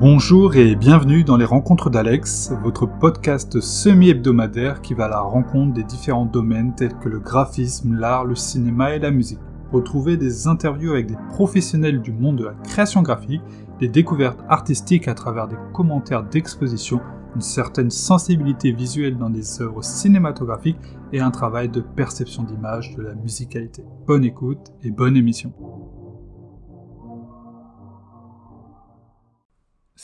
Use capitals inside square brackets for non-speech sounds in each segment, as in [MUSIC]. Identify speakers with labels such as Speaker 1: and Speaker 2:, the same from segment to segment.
Speaker 1: Bonjour et bienvenue dans les Rencontres d'Alex, votre podcast semi-hebdomadaire qui va à la rencontre des différents domaines tels que le graphisme, l'art, le cinéma et la musique. Retrouvez des interviews avec des professionnels du monde de la création graphique, des découvertes artistiques à travers des commentaires d'exposition, une certaine sensibilité visuelle dans des œuvres cinématographiques et un travail de perception d'image de la musicalité. Bonne écoute et bonne émission.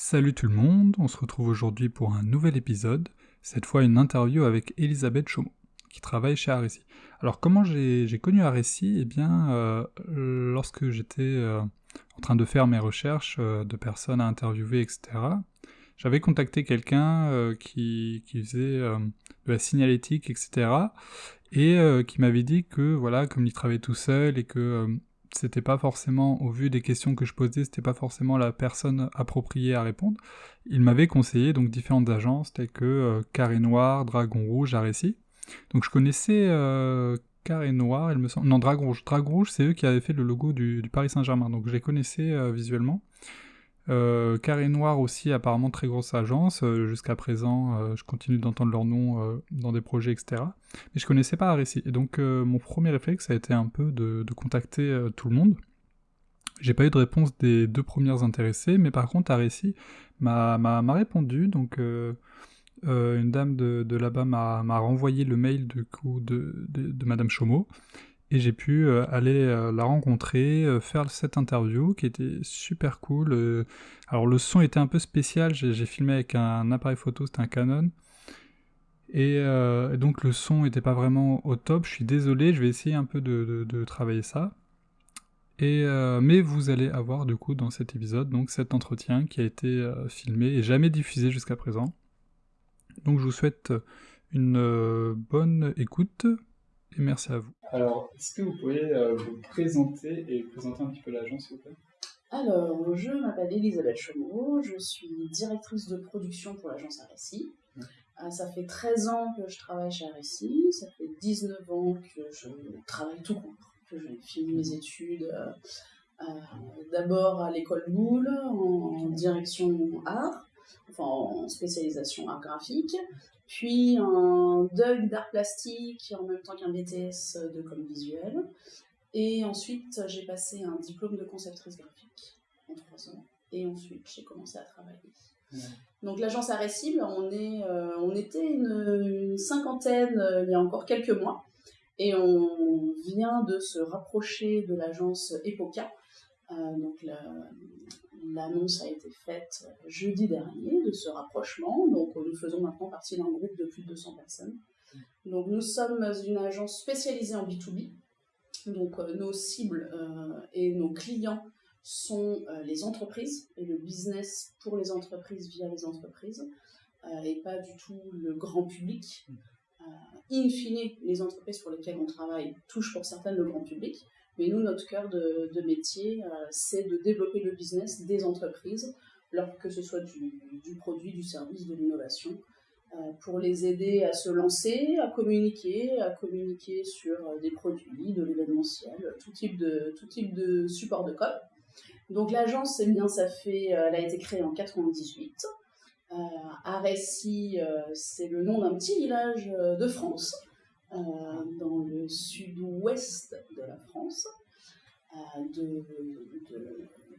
Speaker 1: Salut tout le monde, on se retrouve aujourd'hui pour un nouvel épisode, cette fois une interview avec Elisabeth Chaumont, qui travaille chez Arécy. Alors comment j'ai connu Arécy Eh bien, euh, lorsque j'étais euh, en train de faire mes recherches euh, de personnes à interviewer, etc., j'avais contacté quelqu'un qui, qui, faisait de la signalétique, etc., et qui m'avait dit que, voilà, comme il travaillait tout seul et que c'était pas forcément, au vu des questions que je posais, c'était pas forcément la personne appropriée à répondre. Il m'avait conseillé donc différentes agences telles que euh, Carré Noir, Dragon Rouge, Arécy. Donc je connaissais euh, Carré Noir, il me semble. Non, Dragon Rouge. Dragon Rouge, c'est eux qui avaient fait le logo du, Paris Saint-Germain. Donc je les connaissais euh, visuellement. Euh, Carré Noir aussi, apparemment très grosse agence. Euh, jusqu'à présent, euh, je continue d'entendre leur nom dans des projets, etc. Mais je connaissais pas Arécy. Et donc, mon premier réflexe a été un peu de, contacter tout le monde. J'ai pas eu de réponse des deux premières intéressées, mais par contre, Arécy m'a répondu. Donc, une dame de, là-bas m'a renvoyé le mail de, de, de Madame Chaumeau et j'ai pu euh, aller euh, la rencontrer, euh, faire cette interview qui était super cool. alors le son était un peu spécial, j'ai filmé avec un appareil photo, c'était un Canon. Et, donc le son n'était pas vraiment au top, je suis désolé, je vais essayer un peu de, travailler ça. Et, mais vous allez avoir du coup dans cet épisode donc cet entretien qui a été filmé et jamais diffusé jusqu'à présent. Donc je vous souhaite une bonne écoute et merci à vous. Alors, est-ce que vous pouvez euh, vous présenter et présenter un petit peu l'agence, s'il vous plaît?
Speaker 2: Alors, je m'appelle Elisabeth Chaumot, je suis directrice de production pour l'agence RSI. Euh, ça fait 13 ans que je travaille chez RSI, ça fait 19 ans que je travaille tout court, que j'ai fini mes études euh, d'abord à l'école Boulle en direction art, enfin en spécialisation art graphique, puis un DUG d'art plastique en même temps qu'un BTS de com visuel. Et ensuite, j'ai passé un diplôme de conceptrice graphique en trois ans. Et ensuite, j'ai commencé à travailler. Donc l'agence Arrecible, on, est, euh, on était une, cinquantaine euh, il y a encore quelques mois. Et on vient de se rapprocher de l'agence Epoca. Euh, donc la, L'annonce a été faite jeudi dernier de ce rapprochement. Donc, nous faisons maintenant partie d'un groupe de plus de 200 personnes. Donc, nous sommes une agence spécialisée en B2B. Donc, euh, nos cibles euh, et nos clients sont euh, les entreprises et le business pour les entreprises via les entreprises et pas du tout le grand public. in fine, les entreprises pour lesquelles on travaille touchent pour certaines le grand public, mais nous, notre cœur de, métier, euh, c'est de développer le business des entreprises, que ce soit du, produit, du service, de l'innovation, euh, pour les aider à se lancer, à communiquer, à communiquer sur euh, des produits, de l'événementiel, tout type de, tout type de support de code. Donc l'agence, bien, ça fait, elle a été créée en 98. Euh, c'est le nom d'un petit village de France. Euh, dans le sud-ouest de la France, euh, de,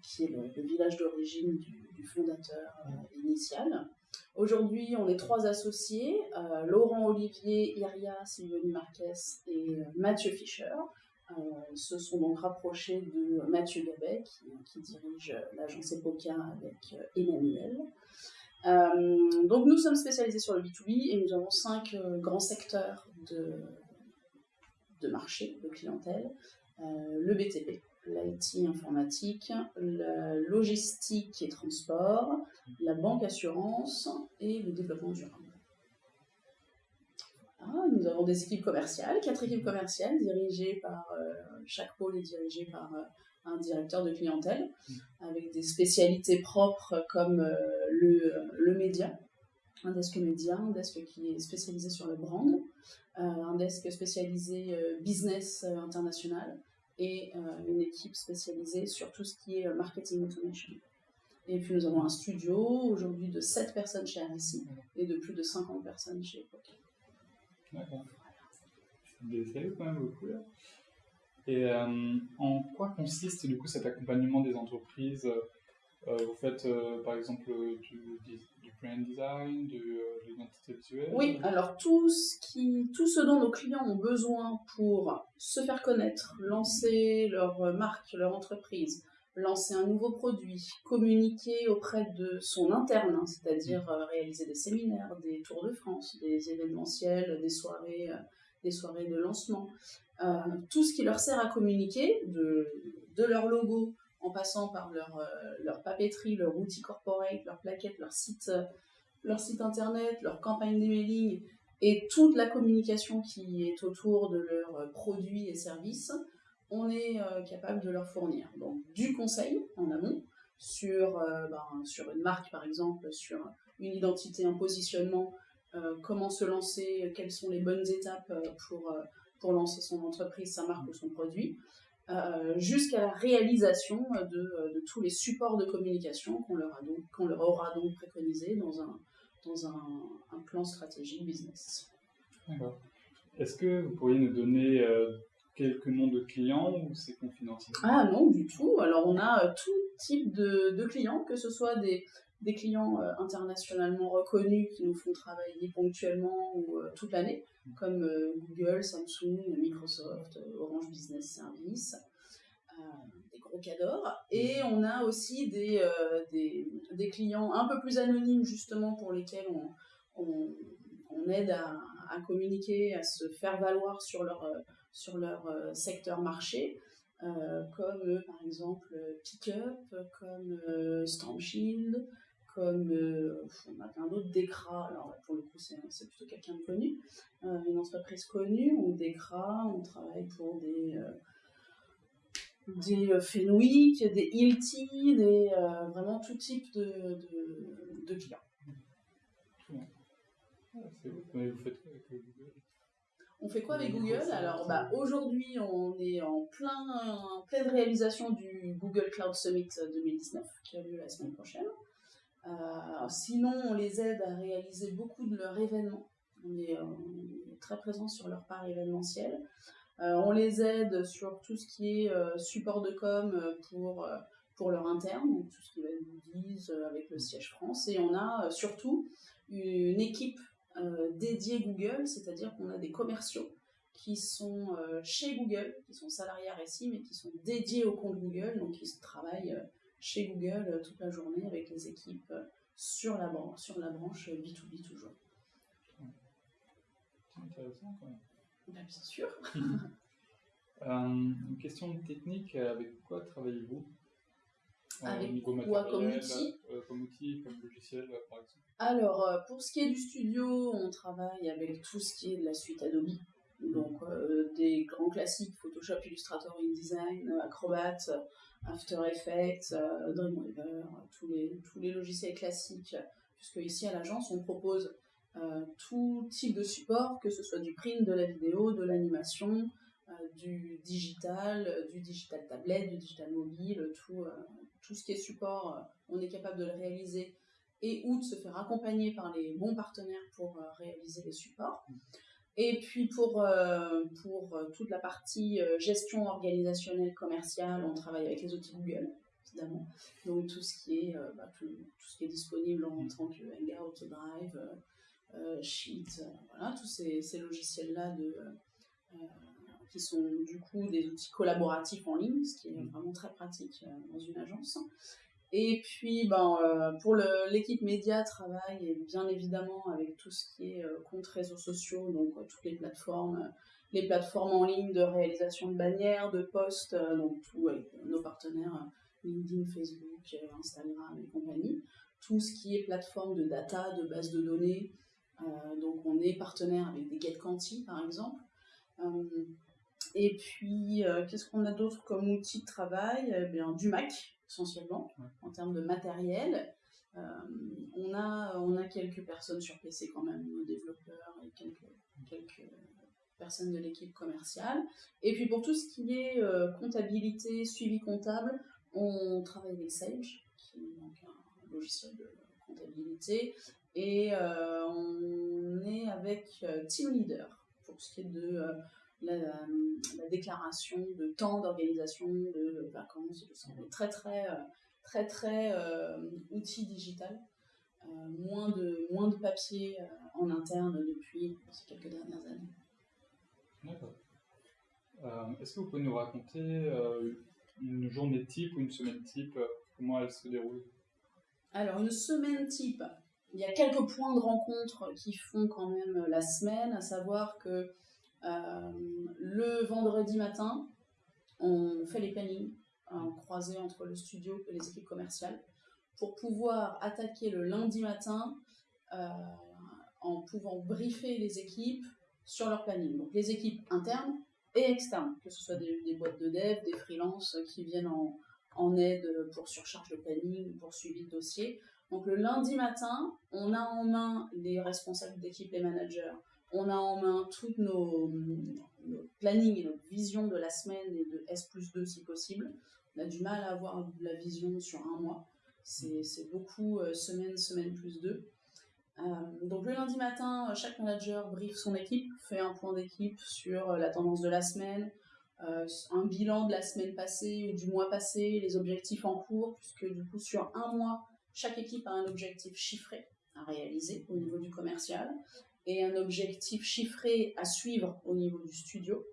Speaker 2: qui est le, village d'origine du, fondateur euh, initial. Aujourd'hui, on est trois associés, Laurent Olivier, Iria Sylvanie Marquez et Mathieu Fischer. se sont donc rapprochés de Mathieu Gabet, qui, qui dirige l'agence Epoca avec Emmanuel. Euh, donc nous sommes spécialisés sur le B2B et nous avons cinq euh, grands secteurs de, marché, de clientèle. Euh, le BTP, l'IT informatique, la logistique et transport, la banque assurance et le développement durable. nous avons des équipes commerciales, quatre équipes commerciales dirigées par, chaque pôle est dirigé par un directeur de clientèle, avec des spécialités propres comme euh, le, le média, un desk média, un desk qui est spécialisé sur le brand, euh, un desk spécialisé euh, business international et une équipe spécialisée sur tout ce qui est marketing automation. Et puis nous avons un studio aujourd'hui de 7 personnes chez RSI et de plus de 50 personnes chez Epoch.
Speaker 1: D'accord. C'est quand même beaucoup là. Et euh, en quoi consiste du coup cet accompagnement des entreprises euh, Vous faites par exemple du, du, brand design, de, l'identité visuelle.
Speaker 2: Oui, alors tout ce, qui, tout ce dont nos clients ont besoin pour se faire connaître, lancer leur marque, leur entreprise, lancer un nouveau produit, communiquer auprès de son interne, hein, c'est-à-dire euh, réaliser des séminaires, des tours de France, des événementiels, des soirées, euh, des soirées de lancement, euh, tout ce qui leur sert à communiquer, de leur logo en passant par leur, leur papeterie, leur outil corporate, leur plaquette, leur site, leur site internet, leur campagne d'emailing et toute la communication qui est autour de leurs produits et services on est euh, capable de leur fournir. Du conseil en amont sur, euh, ben, sur une marque par exemple, sur une identité, un positionnement, euh, comment se lancer, quelles sont les bonnes étapes pour lancer son entreprise, sa marque ou son produit, jusqu'à la réalisation de, de, tous les supports de communication qu'on leur, a donc, qu'on leur aura donc préconisé dans un, dans un, un plan stratégique business.
Speaker 1: D'accord. Est-ce que vous pourriez nous donner quelques noms de clients ou c'est confidentiel?
Speaker 2: Ah non, du tout. Alors on a euh, tout type de, clients, que ce soit des, des clients euh, internationalement reconnus qui nous font travailler ponctuellement ou euh, toute l'année, mm. comme Google, Samsung, Microsoft, Orange Business Service, des gros cadors. Et on a aussi des, des, clients un peu plus anonymes justement pour lesquels on, on, aide à, communiquer, à se faire valoir sur leur sur leur euh, secteur marché, euh, comme euh, par exemple Pickup, comme Stormshield, comme on a plein d'autres, Decra, alors pour le coup c'est plutôt quelqu'un de connu, une entreprise connue, on Decra, on travaille pour des des Fenwick, des Hilti, des, vraiment tout type de, de, de clients.
Speaker 1: vous, faites
Speaker 2: on fait quoi avec Google? Alors bah, aujourd'hui, on est en, plein, pleine réalisation du Google Cloud Summit 2019 qui a lieu la semaine prochaine. Euh, sinon, on les aide à réaliser beaucoup de leurs événements. On est, très présent sur leur part événementielle. Euh, on les aide sur tout ce qui est euh, support de com pour, pour leur interne, donc tout ce qui va être goodies avec le siège France. Et on a surtout une équipe euh, dédié Google, c'est-à-dire qu'on a des commerciaux qui sont euh, chez Google, qui sont salariés à Récit, mais qui sont dédiés au compte Google, donc ils travaillent euh, chez Google toute la journée avec les équipes sur la, branche, sur la branche B2B toujours.
Speaker 1: C'est intéressant quand même.
Speaker 2: Ben, bien sûr. [LAUGHS]
Speaker 1: une question technique, avec quoi travaillez-vous?
Speaker 2: Avec quoi? Comme outil?
Speaker 1: Comme outil, comme logiciel par exemple
Speaker 2: alors, euh, pour ce qui est du studio, on travaille avec tout ce qui est de la suite Adobe. Donc, euh, des grands classiques, Photoshop, Illustrator, InDesign, Acrobat, After Effects, euh, Dreamweaver, tous les, tous les logiciels classiques. Puisque ici, à l'agence, on propose tout type de support, que ce soit du print, de la vidéo, de l'animation, du digital, du digital tablette, du digital mobile, tout, tout ce qui est support, on est capable de le réaliser et ou de se faire accompagner par les bons partenaires pour euh, réaliser les supports. Et puis pour, euh, pour euh, toute la partie gestion organisationnelle commerciale, on travaille avec les outils Google, évidemment. Donc tout ce qui est, bah, tout, ce qui est disponible en tant que Hangout, Drive, Sheet, voilà, tous ces, ces logiciels-là de, qui sont du coup des outils collaboratifs en ligne, ce qui est vraiment très pratique dans une agence. Et puis, ben, euh, pour l'équipe média, travaille bien évidemment avec tout ce qui est euh, compte réseaux sociaux, donc euh, toutes les plateformes, les plateformes en ligne de réalisation de bannières, de posts, donc tous nos partenaires LinkedIn, Facebook, Instagram et compagnie. Tout ce qui est plateforme de data, de base de données. donc, on est partenaire avec des GetQuanti, par exemple. et puis, qu'est-ce qu'on a d'autre comme outil de travail? Eh bien, Du Mac, essentiellement, en termes de matériel. Euh, on, a, on a quelques personnes sur PC quand même, nos développeurs et quelques, quelques personnes de l'équipe commerciale. Et puis pour tout ce qui est euh, comptabilité, suivi comptable, on travaille avec Sage, qui est donc un logiciel de comptabilité. Et on est avec Team Leader pour ce qui est de la, déclaration de temps d'organisation de vacances, de santé. Très, très, très, très, outil digital. moins, de, moins de papier en interne depuis ces quelques dernières années.
Speaker 1: D'accord. Est-ce que vous pouvez nous raconter une journée type ou une semaine type, euh, comment elle se déroule?
Speaker 2: Alors, une semaine type, il y a quelques points de rencontre qui font quand même la semaine, à savoir que euh, le vendredi matin, on fait les plannings en croisé entre le studio et les équipes commerciales pour pouvoir attaquer le lundi matin euh, en pouvant briefer les équipes sur leur planning. Donc les équipes internes et externes, que ce soit des, boîtes de dev, des freelances qui viennent en, en, aide pour surcharge de planning, pour suivi de dossier. Donc le lundi matin, on a en main les responsables d'équipe, les managers, on a en main toutes nos, nos plannings et notre vision de la semaine et de S plus 2 si possible. On a du mal à avoir la vision sur un mois. C'est beaucoup euh, semaine, semaine plus 2. Euh, donc le lundi matin, chaque manager brief son équipe, fait un point d'équipe sur euh, la tendance de la semaine, euh, un bilan de la semaine passée ou du mois passé, les objectifs en cours, puisque du coup sur un mois, chaque équipe a un objectif chiffré à réaliser au niveau du commercial et un objectif chiffré à suivre au niveau du studio.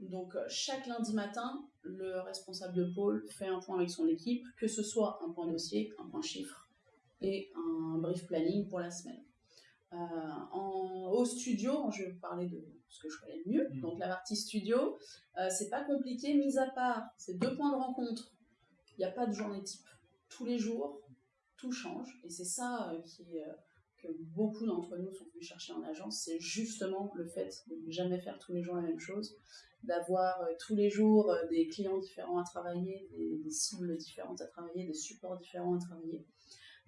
Speaker 2: Donc chaque lundi matin, le responsable de pôle fait un point avec son équipe, que ce soit un point dossier, un point chiffre et un brief planning pour la semaine. Euh, en, au studio, je vais vous parler de ce que je connais le mieux. Mm. Donc la partie studio, euh, c'est pas compliqué, mis à part ces deux points de rencontre. Il n'y a pas de journée type. Tous les jours, tout change. Et c'est ça euh, qui, que beaucoup d'entre nous sont venus chercher en agence. C'est justement le fait de ne jamais faire tous les jours la même chose, d'avoir tous les jours des clients différents à travailler, des, cibles différentes à travailler, des supports différents à travailler.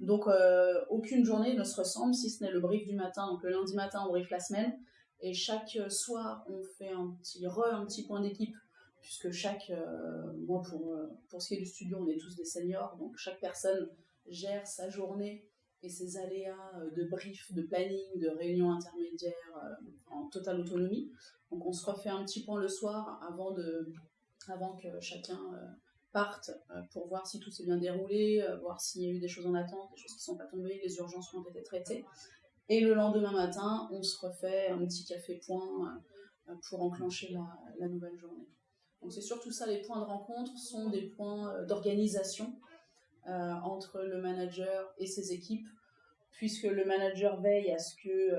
Speaker 2: Donc, euh, aucune journée ne se ressemble, si ce n'est le brief du matin. Donc, le lundi matin, on brief la semaine. Et chaque soir, on fait un petit re, un petit point d'équipe, puisque chaque, euh, moi, pour, euh, pour ce qui est du studio, on est tous des seniors. Donc, chaque personne gère sa journée et ses aléas de brief, de planning, de réunions intermédiaires en totale autonomie. Donc, on se refait un petit point le soir avant, de, avant que chacun euh, pour voir si tout s'est bien déroulé, euh, voir s'il y a eu des choses en attente, des choses qui ne sont pas tombées, les urgences ont été traitées. Et le lendemain matin, on se refait un petit café point euh, pour enclencher la, nouvelle journée. Donc c'est surtout ça, les points de rencontre sont des points d'organisation entre le manager et ses équipes, puisque le manager veille à ce que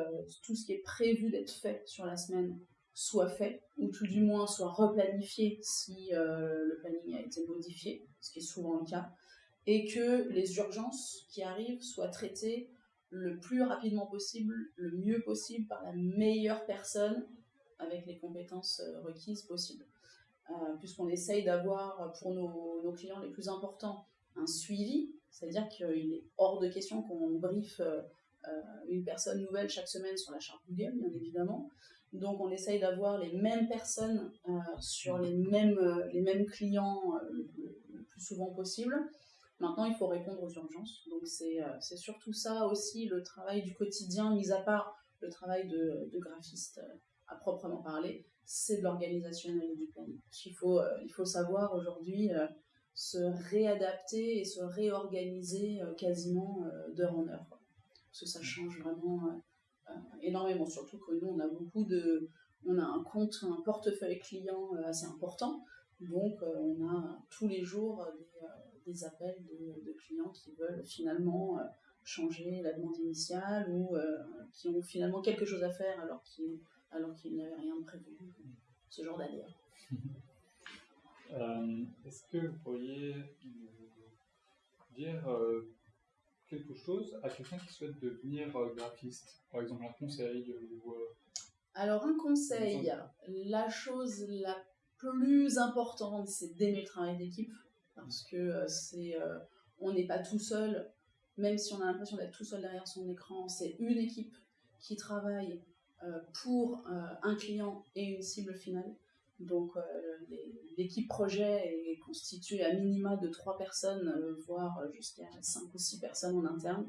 Speaker 2: tout ce qui est prévu d'être fait sur la semaine soit fait, ou tout du moins soit replanifié si euh, le planning a été modifié, ce qui est souvent le cas, et que les urgences qui arrivent soient traitées le plus rapidement possible, le mieux possible par la meilleure personne avec les compétences euh, requises possibles. Euh, puisqu'on essaye d'avoir pour nos, clients les plus importants un suivi, c'est-à-dire qu'il est hors de question qu'on briefe une personne nouvelle chaque semaine sur la charte Google, bien évidemment, donc on essaye d'avoir les mêmes personnes euh, sur les mêmes, euh, les mêmes clients euh, le, plus souvent possible. Maintenant, il faut répondre aux urgences. Donc c'est surtout ça aussi le travail du quotidien, mis à part le travail de, de graphiste à proprement parler, c'est de l'organisationnel et du planning. Il faut, il faut savoir aujourd'hui se réadapter et se réorganiser quasiment d'heure en heure. Parce que ça change vraiment euh, énormément, surtout que nous, on a beaucoup de. On a un compte, un portefeuille client euh, assez important. Donc, euh, on a tous les jours des, appels de, clients qui veulent finalement changer la demande initiale ou qui ont finalement quelque chose à faire alors qu'ils alors n'avaient rien prévu. Ce genre [LAUGHS] d'aléa.
Speaker 1: Est-ce que vous pourriez dire quelque chose à quelqu'un qui souhaite devenir euh, graphiste Par exemple, un conseil ou, euh,
Speaker 2: Alors, un conseil, la chose la plus importante, c'est d'aimer le travail d'équipe. Parce que euh, c'est, on n'est pas tout seul, même si on a l'impression d'être tout seul derrière son écran, c'est une équipe qui travaille pour un client et une cible finale. Donc l'équipe projet est constituée à minima de trois personnes, voire jusqu'à cinq ou six personnes en interne.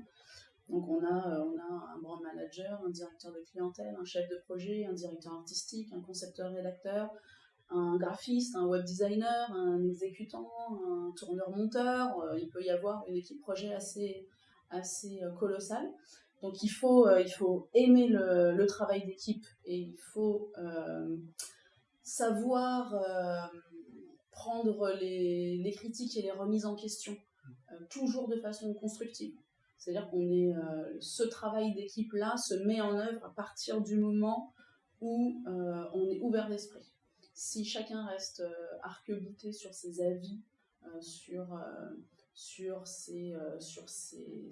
Speaker 2: Donc on a, on a un brand manager, un directeur de clientèle, un chef de projet, un directeur artistique, un concepteur-rédacteur, un graphiste, un web designer, un exécutant, un tourneur-monteur. Euh, il peut y avoir une équipe projet assez, assez euh, colossale. Donc il faut, euh, il faut aimer le, travail d'équipe et il faut savoir prendre les, critiques et les remises en question, toujours de façon constructive. C'est-à-dire qu'on est, ce travail d'équipe-là se met en œuvre à partir du moment où on est ouvert d'esprit si chacun reste euh, arc-bouté sur ses avis, euh, sur, euh, sur, ses, sur ses,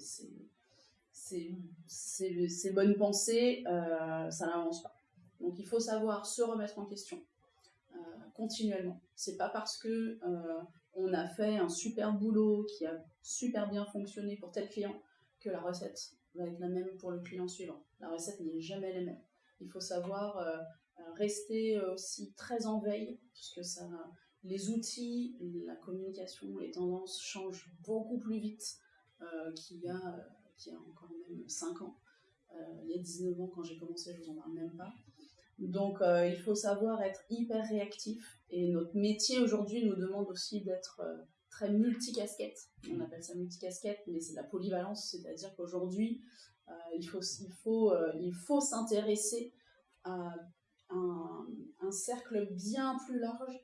Speaker 2: ses, bonnes pensées, ça n'avance pas. Donc il faut savoir se remettre en question continuellement. C'est pas parce que on a fait un super boulot qui a super bien fonctionné pour tel client que la recette va être la même pour le client suivant. La recette n'est jamais la même. Il faut savoir euh, rester euh, aussi très en veille, puisque ça, les outils, la communication, les tendances changent beaucoup plus vite euh, qu'il y, a, y a encore même 5 ans. il y a 19 ans, quand j'ai commencé, je vous en parle même pas. Donc, il faut savoir être hyper réactif. Et notre métier aujourd'hui nous demande aussi d'être très multicasquette. On appelle ça multicasquette, mais c'est la polyvalence, c'est-à-dire qu'aujourd'hui, il faut, il faut, il faut s'intéresser à un, cercle bien plus large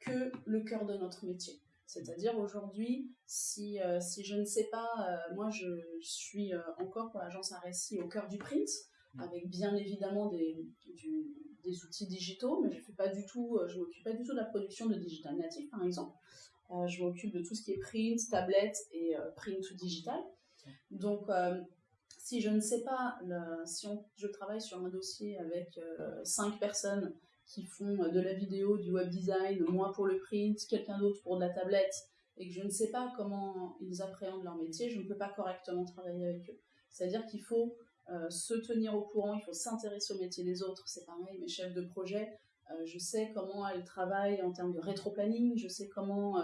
Speaker 2: que le cœur de notre métier. C'est-à-dire aujourd'hui, si, euh, si je ne sais pas, euh, moi je, suis euh, encore pour l'agence récit au cœur du print, mm. Avec bien évidemment des, des outils digitaux, mais je fais pas du tout, je m'occupe pas du tout de la production de digital native par exemple. je m'occupe de tout ce qui est print, tablette et print to digital. Donc si je ne sais pas, si je travaille sur un dossier avec euh, cinq personnes qui font de la vidéo, du web design, moi pour le print, quelqu'un d'autre pour de la tablette, et que je ne sais pas comment ils appréhendent leur métier, je ne peux pas correctement travailler avec eux. C'est-à-dire qu'il faut euh, se tenir au courant, il faut s'intéresser au métier des autres. C'est pareil, mes chefs de projet, euh, je sais comment elles travaillent en termes de rétro-planning, je sais comment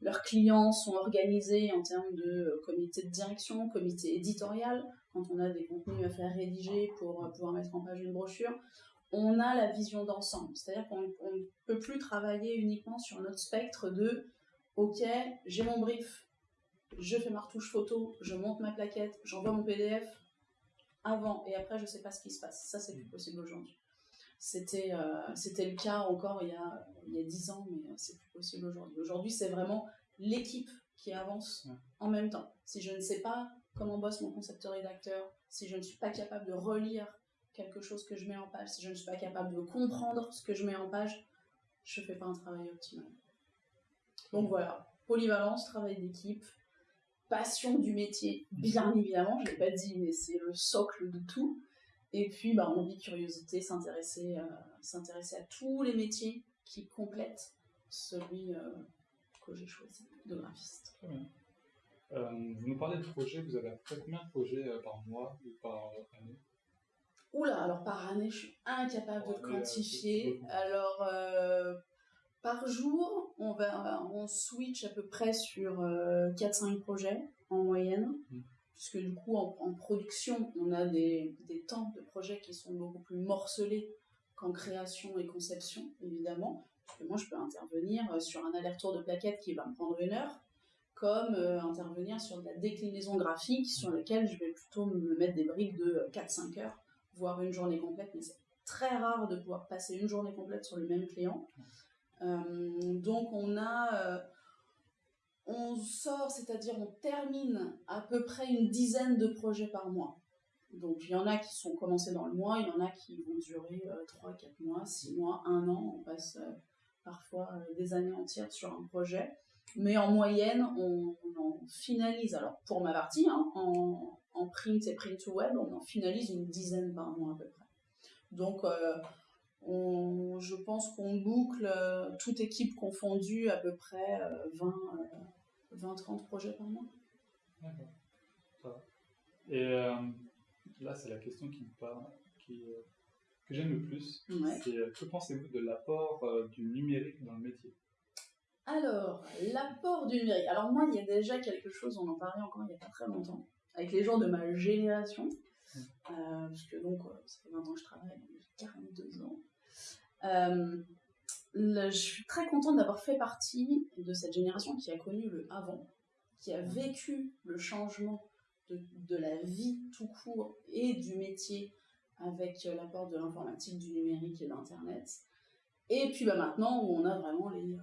Speaker 2: leurs clients sont organisés en termes de comité de direction, comité éditorial, quand on a des contenus à faire rédiger pour euh, pouvoir mettre en page une brochure, on a la vision d'ensemble. C'est-à-dire qu'on ne peut plus travailler uniquement sur notre spectre de OK, j'ai mon brief, je fais ma retouche photo, je monte ma plaquette, j'envoie mon PDF avant et après je sais pas ce qui se passe. Ça, c'est plus possible aujourd'hui. C'était euh, c'était le cas encore il y a il y a 10 ans, mais euh, c'est plus possible aujourd'hui. Aujourd'hui, c'est vraiment l'équipe qui avance en même temps. Si je ne sais pas comment bosse mon concepteur-rédacteur, si je ne suis pas capable de relire quelque chose que je mets en page, si je ne suis pas capable de comprendre ce que je mets en page, je ne fais pas un travail optimal. Donc voilà, polyvalence, travail d'équipe, passion du métier, bien évidemment, je ne l'ai pas dit, mais c'est le socle de tout. Et puis, bah, envie, curiosité, s'intéresser, euh, s'intéresser à tous les métiers qui complètent celui euh, que j'ai choisi de graphiste.
Speaker 1: Très bien. Euh, vous nous parlez de projets, vous avez à peu près combien de projets par mois ou par année?
Speaker 2: Oula, alors par année, je suis incapable de euh, quantifier. Alors, par jour, on, va, on switch à peu près sur 4-5 projets en moyenne. Mmh. Puisque du coup, en, production, on a des, des, temps de projets qui sont beaucoup plus morcelés qu'en création et conception, évidemment. Parce que moi, je peux intervenir sur un aller-retour de plaquettes qui va me prendre une heure comme euh, intervenir sur de la déclinaison graphique sur laquelle je vais plutôt me mettre des briques de 4-5 heures, voire une journée complète, mais c'est très rare de pouvoir passer une journée complète sur le même client. Euh, donc on a, euh, on sort, c'est-à-dire on termine à peu près une dizaine de projets par mois. Donc il y en a qui sont commencés dans le mois, il y en a qui vont durer 3, 4 mois, 6 mois, 1 an, on passe parfois des années entières sur un projet. Mais en moyenne, on, en finalise, alors pour ma partie, hein, en, print et print to web, on en finalise une dizaine par mois à peu près. Donc, euh, je pense qu'on boucle, euh, toute équipe confondue, à peu près 20, euh, 20-30 projets par mois.
Speaker 1: D'accord, ça va. Et là, c'est la question qui me parle, qui, que j'aime le plus. C'est euh, que pensez-vous de l'apport euh, du numérique dans le métier?
Speaker 2: Alors, l'apport du numérique. Alors moi, il y a déjà quelque chose, on en parlait encore il n'y a pas très longtemps, avec les gens de ma génération, euh, parce que donc, ça fait 20 ans que je travaille, j'ai 42 ans. Je suis très contente d'avoir fait partie de cette génération qui a connu le avant, qui a vécu le changement de, la vie tout court et du métier avec euh, l'apport de l'informatique, du numérique et d'Internet. Et puis bah, maintenant, où on a vraiment les, euh,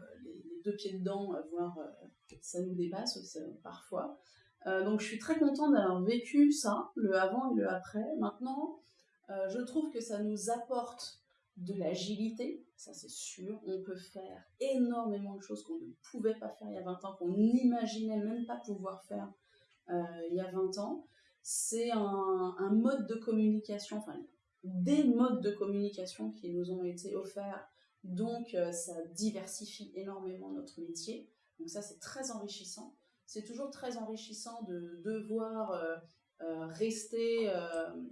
Speaker 2: deux pieds dedans, voire euh, ça nous dépasse parfois. donc je suis très contente d'avoir vécu ça, le avant et le après. Maintenant, je trouve que ça nous apporte de l'agilité, ça c'est sûr. On peut faire énormément de choses qu'on ne pouvait pas faire il y a 20 ans, qu'on n'imaginait même pas pouvoir faire il y a 20 ans c'est un, mode de communication, enfin des modes de communication qui nous ont été offerts. Donc euh, ça diversifie énormément notre métier. Donc ça c'est très enrichissant. C'est toujours très enrichissant de devoir euh, euh, rester,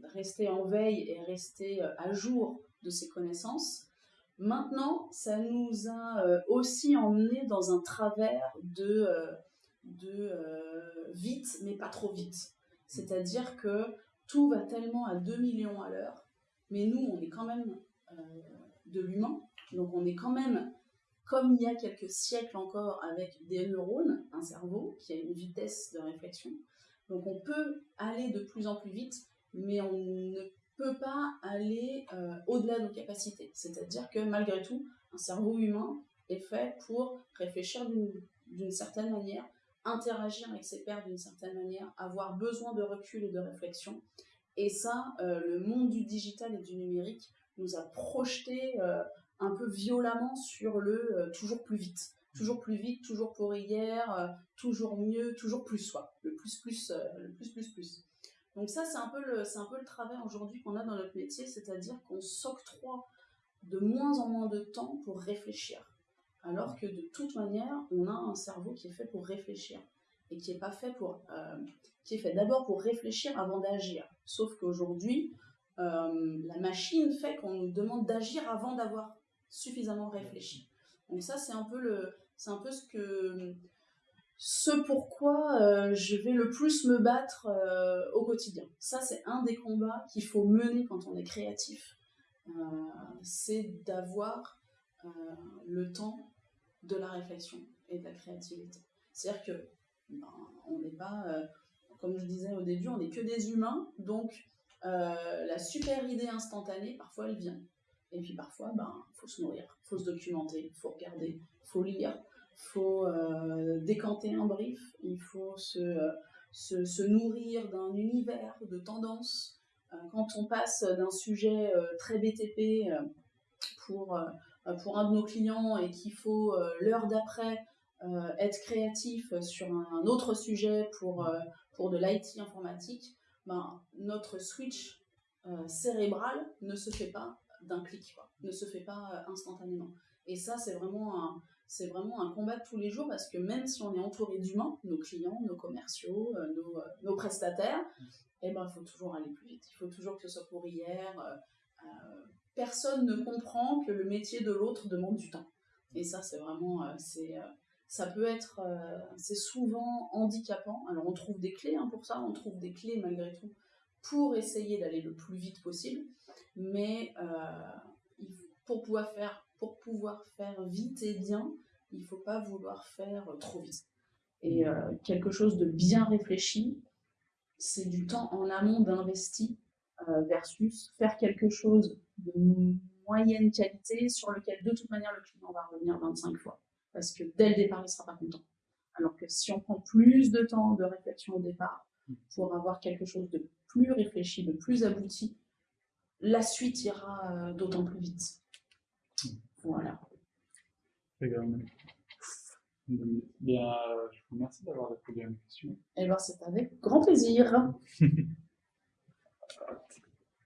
Speaker 2: rester en veille et rester à jour de ses connaissances. Maintenant, ça nous a aussi emmené dans un travers de, de vite, mais pas trop vite. C'est-à-dire que tout va tellement à 2 millions à l'heure, mais nous, on est quand même euh, de l'humain, donc on est quand même, comme il y a quelques siècles encore, avec des neurones, un cerveau qui a une vitesse de réflexion. Donc on peut aller de plus en plus vite, mais on ne peut pas aller euh, au-delà de nos capacités. C'est-à-dire que malgré tout, un cerveau humain est fait pour réfléchir d'une certaine manière, interagir avec ses pairs d'une certaine manière, avoir besoin de recul et de réflexion. Et ça, euh, le monde du digital et du numérique nous a projeté euh, un peu violemment sur le toujours plus vite. Toujours plus vite, toujours pour hier, toujours mieux, toujours plus soi. Le plus, plus, le plus, plus, plus. Donc ça, c'est un peu le, c'est un peu le travail aujourd'hui qu'on a dans notre métier, c'est-à-dire qu'on s'octroie de moins en moins de temps pour réfléchir alors que de toute manière, on a un cerveau qui est fait pour réfléchir et qui est pas fait pour, euh, qui est fait d'abord pour réfléchir avant d'agir. Sauf qu'aujourd'hui, euh, la machine fait qu'on nous demande d'agir avant d'avoir suffisamment réfléchi. Donc ça, c'est un peu le, c'est un peu ce que, ce pourquoi euh, je vais le plus me battre au quotidien. Ça, c'est un des combats qu'il faut mener quand on est créatif. c'est d'avoir le temps de la réflexion et de la créativité. C'est-à-dire que ben, on n'est pas, euh, comme je disais au début, on n'est que des humains, donc euh, la super idée instantanée, parfois elle vient. Et puis parfois, ben, faut se nourrir, faut se documenter, faut regarder, faut lire, faut euh, décanter un brief, il faut se, se, se nourrir d'un univers de tendances. quand on passe d'un sujet très BTP pour euh, pour un de nos clients et qu'il faut euh, l'heure d'après euh, être créatif sur un autre sujet pour, pour de l'IT informatique, ben, notre switch cérébral ne se fait pas d'un clic, ne se fait pas instantanément. Et ça, c'est vraiment un, c'est vraiment un combat de tous les jours parce que même si on est entouré d'humains, nos clients, nos commerciaux, nos, nos prestataires, eh ben, il faut toujours aller plus vite. Il faut toujours que ce soit pour hier personne ne comprend que le métier de l'autre demande du temps. Et ça, c'est vraiment, euh, c'est, euh, ça peut être, euh, c'est souvent handicapant. Alors, on trouve des clés hein, pour ça, on trouve des clés malgré tout pour essayer d'aller le plus vite possible. Mais pour pouvoir faire, pour pouvoir faire vite et bien, il faut pas vouloir faire trop vite. Et quelque chose de bien réfléchi, c'est du temps en amont d'investi versus faire quelque chose de moyenne qualité sur lequel de toute manière le client va revenir 25 fois. Parce que dès le départ, il ne sera pas content. Alors que si on prend plus de temps de réflexion au départ pour avoir quelque chose de plus réfléchi, de plus abouti, la suite ira euh, d'autant plus vite. Voilà.
Speaker 1: Bien, je vous remercie d'avoir répondu à mes questions.
Speaker 2: Eh bien, c'est avec grand plaisir. [LAUGHS]